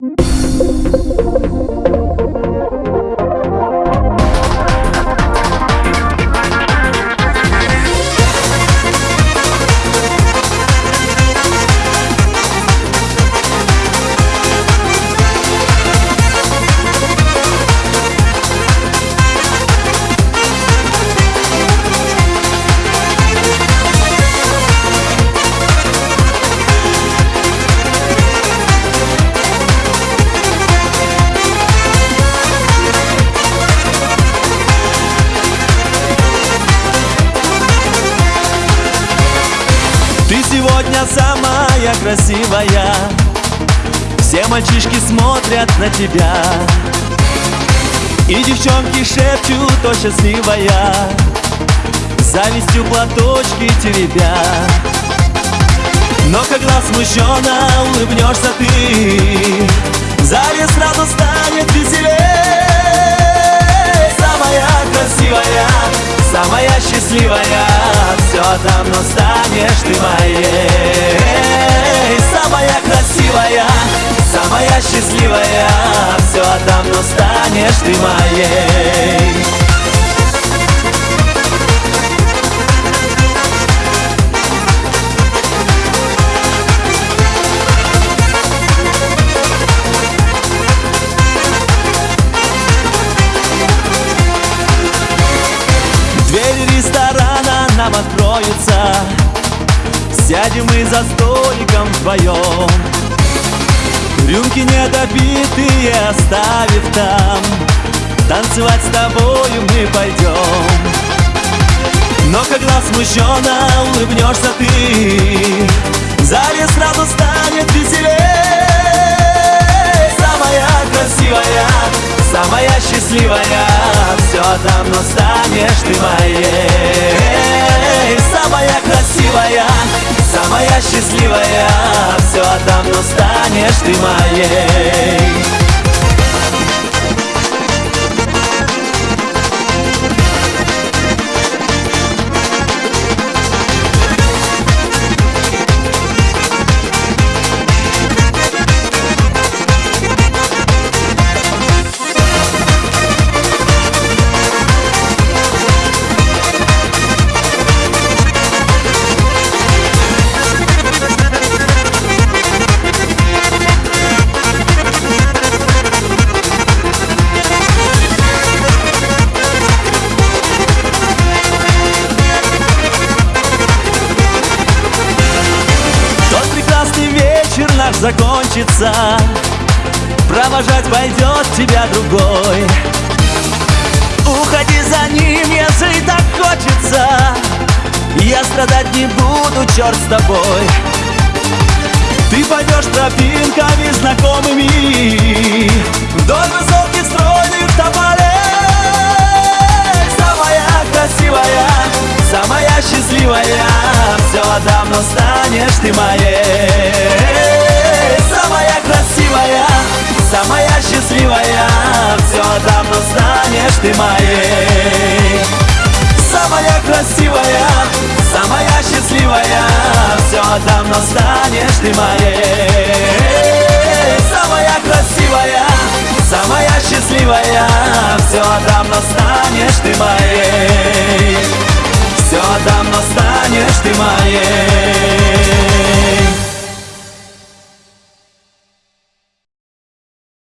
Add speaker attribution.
Speaker 1: Ты сегодня самая красивая. Все мальчишки смотрят на тебя. И девчонки шепчут, о счастливая! Завистью платочки теребя. Но когда смущенно улыбнешься ты зале сразу станет веселей Самая красивая, самая счастливая. Все давно станешь ты моей. Самая красивая, самая счастливая Все давно станешь ты моей. Ресторана нам откроются Сядем мы за столиком вдвоем. Рюмки недопитые оставив там. Танцевать с тобою мы пойдем. Но когда смущенно улыбнешься ты В зале сразу станет веселей. Самая красивая, самая счастливая. Все давно станешь ты моей счастливая. Все давно станешь ты моей закончится Провожать пойдет тебя другой. Уходи за ним, если так хочется Я страдать не буду, черт с тобой. Ты пойдешь тропинками знакомыми Вдоль высоких стройных тополей. Самая красивая, самая счастливая Все давно станешь ты моей ты моей Самая красивая, самая счастливая Все давно станешь ты моей. Самая красивая, самая счастливая Все давно станешь ты моей